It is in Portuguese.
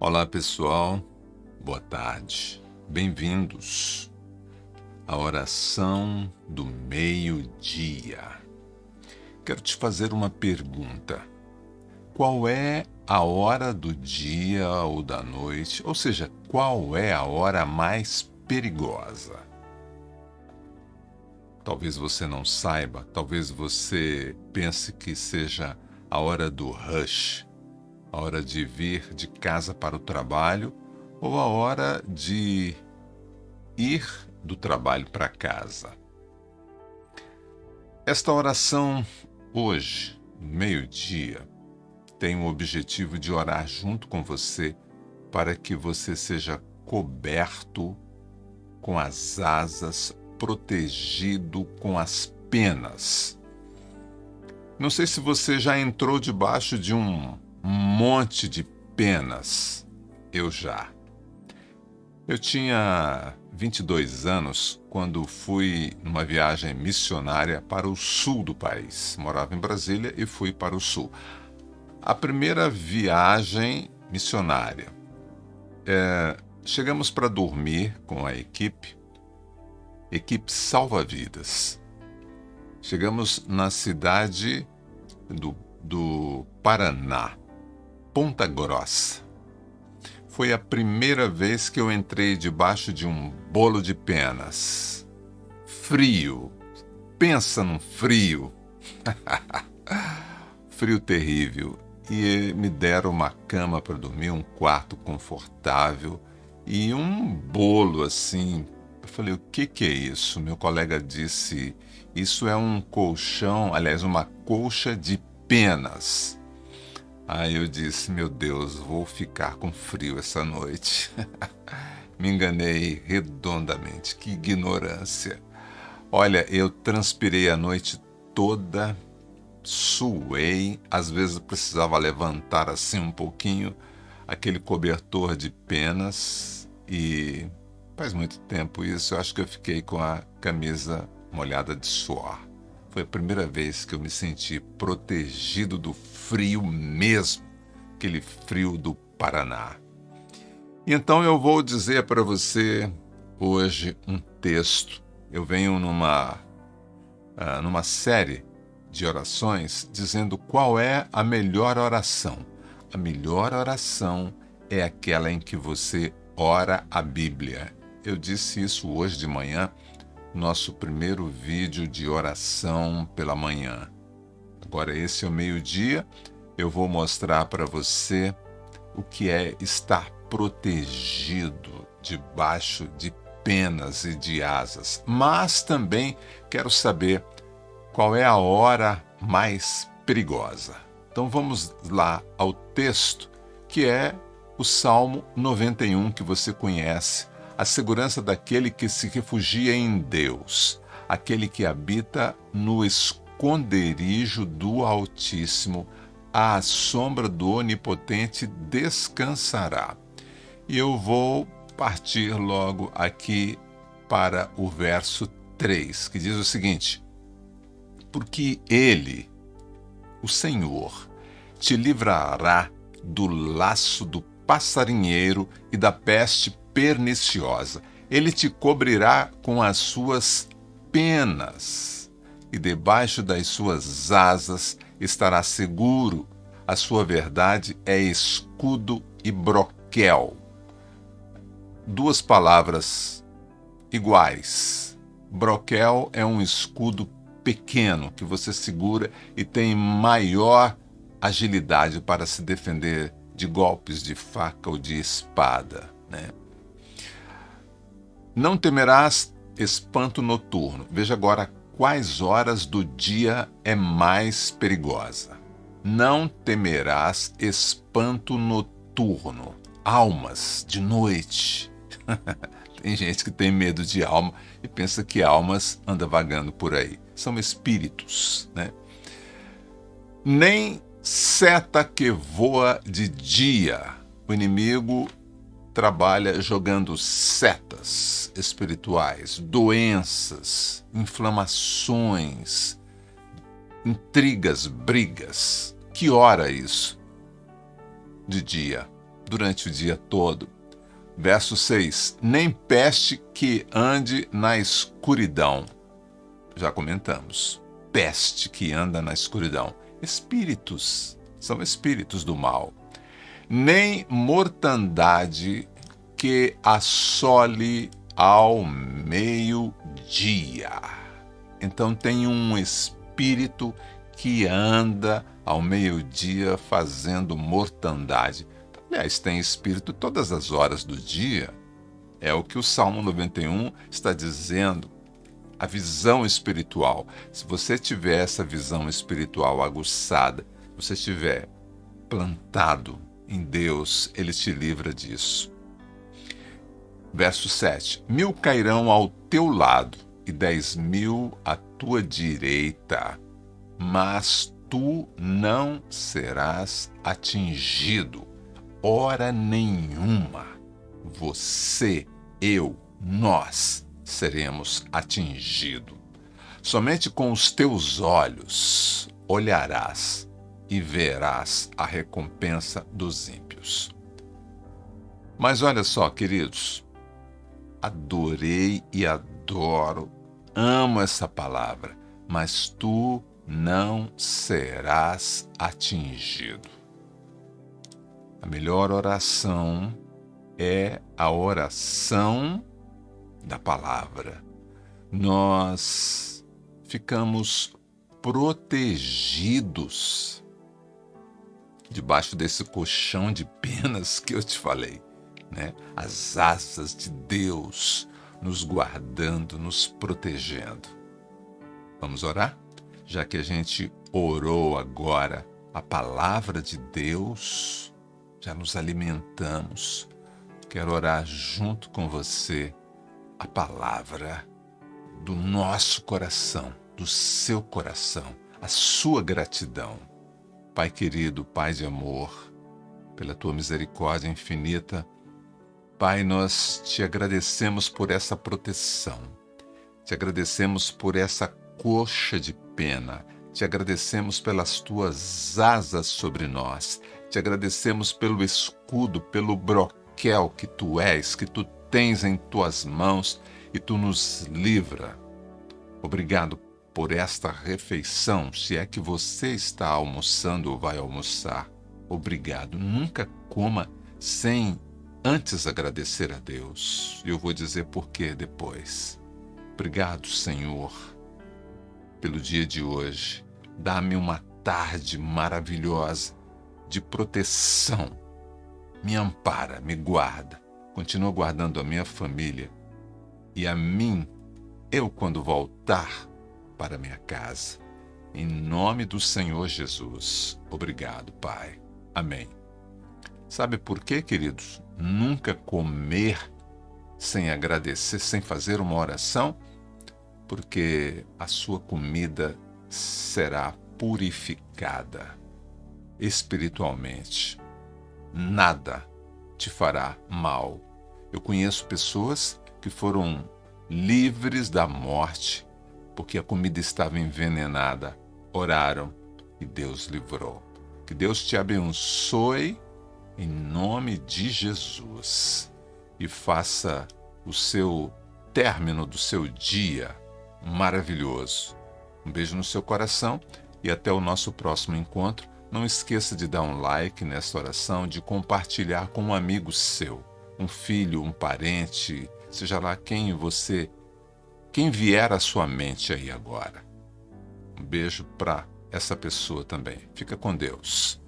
Olá pessoal, boa tarde, bem-vindos à oração do meio-dia. Quero te fazer uma pergunta: qual é a hora do dia ou da noite, ou seja, qual é a hora mais perigosa? Talvez você não saiba, talvez você pense que seja a hora do rush a hora de vir de casa para o trabalho ou a hora de ir do trabalho para casa. Esta oração hoje, meio-dia, tem o objetivo de orar junto com você para que você seja coberto com as asas, protegido com as penas. Não sei se você já entrou debaixo de um monte de penas. Eu já. Eu tinha 22 anos quando fui numa viagem missionária para o sul do país. Morava em Brasília e fui para o sul. A primeira viagem missionária. É, chegamos para dormir com a equipe, equipe salva-vidas. Chegamos na cidade do, do Paraná. Ponta Grossa. Foi a primeira vez que eu entrei debaixo de um bolo de penas. Frio. Pensa num frio. frio terrível. E me deram uma cama para dormir, um quarto confortável e um bolo assim. Eu falei, o que, que é isso? Meu colega disse, isso é um colchão, aliás, uma colcha de penas. Aí eu disse: Meu Deus, vou ficar com frio essa noite. Me enganei redondamente. Que ignorância. Olha, eu transpirei a noite toda, suei, às vezes precisava levantar assim um pouquinho aquele cobertor de penas e faz muito tempo isso, eu acho que eu fiquei com a camisa molhada de suor. Foi a primeira vez que eu me senti protegido do frio mesmo, aquele frio do Paraná. Então eu vou dizer para você hoje um texto. Eu venho numa, uh, numa série de orações dizendo qual é a melhor oração. A melhor oração é aquela em que você ora a Bíblia. Eu disse isso hoje de manhã nosso primeiro vídeo de oração pela manhã. Agora, esse é o meio-dia, eu vou mostrar para você o que é estar protegido debaixo de penas e de asas. Mas também quero saber qual é a hora mais perigosa. Então vamos lá ao texto, que é o Salmo 91 que você conhece a segurança daquele que se refugia em Deus, aquele que habita no esconderijo do Altíssimo, à sombra do Onipotente descansará. E eu vou partir logo aqui para o verso 3, que diz o seguinte: Porque ele, o Senhor, te livrará do laço do passarinheiro e da peste perniciosa. Ele te cobrirá com as suas penas, e debaixo das suas asas estará seguro. A sua verdade é escudo e broquel. Duas palavras iguais. Broquel é um escudo pequeno que você segura e tem maior agilidade para se defender de golpes de faca ou de espada. Né? Não temerás espanto noturno. Veja agora quais horas do dia é mais perigosa. Não temerás espanto noturno. Almas de noite. tem gente que tem medo de alma e pensa que almas anda vagando por aí. São espíritos, né? Nem seta que voa de dia. O inimigo trabalha jogando setas espirituais, doenças, inflamações, intrigas, brigas. Que hora isso? De dia. durante o dia todo. Verso 6: Nem peste que ande na escuridão. Já comentamos. Peste que anda na escuridão. Espíritos, são espíritos do mal. Nem mortandade que assole ao meio-dia. Então tem um espírito que anda ao meio-dia fazendo mortandade. Aliás, tem espírito todas as horas do dia. É o que o Salmo 91 está dizendo. A visão espiritual. Se você tiver essa visão espiritual aguçada, você estiver plantado em Deus, ele te livra disso. Verso 7: Mil cairão ao teu lado e dez mil à tua direita, mas tu não serás atingido, hora nenhuma. Você, eu, nós seremos atingidos. Somente com os teus olhos olharás e verás a recompensa dos ímpios. Mas olha só, queridos, adorei e adoro, amo essa palavra, mas tu não serás atingido. A melhor oração é a oração da palavra. Nós ficamos protegidos debaixo desse colchão de penas que eu te falei né? as asas de Deus nos guardando, nos protegendo. Vamos orar? Já que a gente orou agora a palavra de Deus, já nos alimentamos. Quero orar junto com você a palavra do nosso coração, do seu coração, a sua gratidão. Pai querido, Pai de amor, pela tua misericórdia infinita, Pai, nós te agradecemos por essa proteção, te agradecemos por essa coxa de pena, te agradecemos pelas tuas asas sobre nós, te agradecemos pelo escudo, pelo broquel que tu és, que tu tens em tuas mãos e tu nos livra. Obrigado por esta refeição, se é que você está almoçando ou vai almoçar. Obrigado. Nunca coma sem antes agradecer a Deus. Eu vou dizer por que depois. Obrigado, Senhor, pelo dia de hoje. Dá-me uma tarde maravilhosa de proteção. Me ampara, me guarda. Continua guardando a minha família e a mim, eu quando voltar para minha casa. Em nome do Senhor Jesus. Obrigado, Pai. Amém. Sabe por quê, queridos? Nunca comer sem agradecer, sem fazer uma oração, porque a sua comida será purificada espiritualmente. Nada te fará mal. Eu conheço pessoas que foram livres da morte porque a comida estava envenenada. Oraram e Deus livrou. Que Deus te abençoe em nome de Jesus e faça o seu término do seu dia maravilhoso. Um beijo no seu coração e até o nosso próximo encontro. Não esqueça de dar um like nesta oração, de compartilhar com um amigo seu, um filho, um parente, seja lá quem você, quem vier à sua mente aí agora. Um beijo para essa pessoa também. Fica com Deus.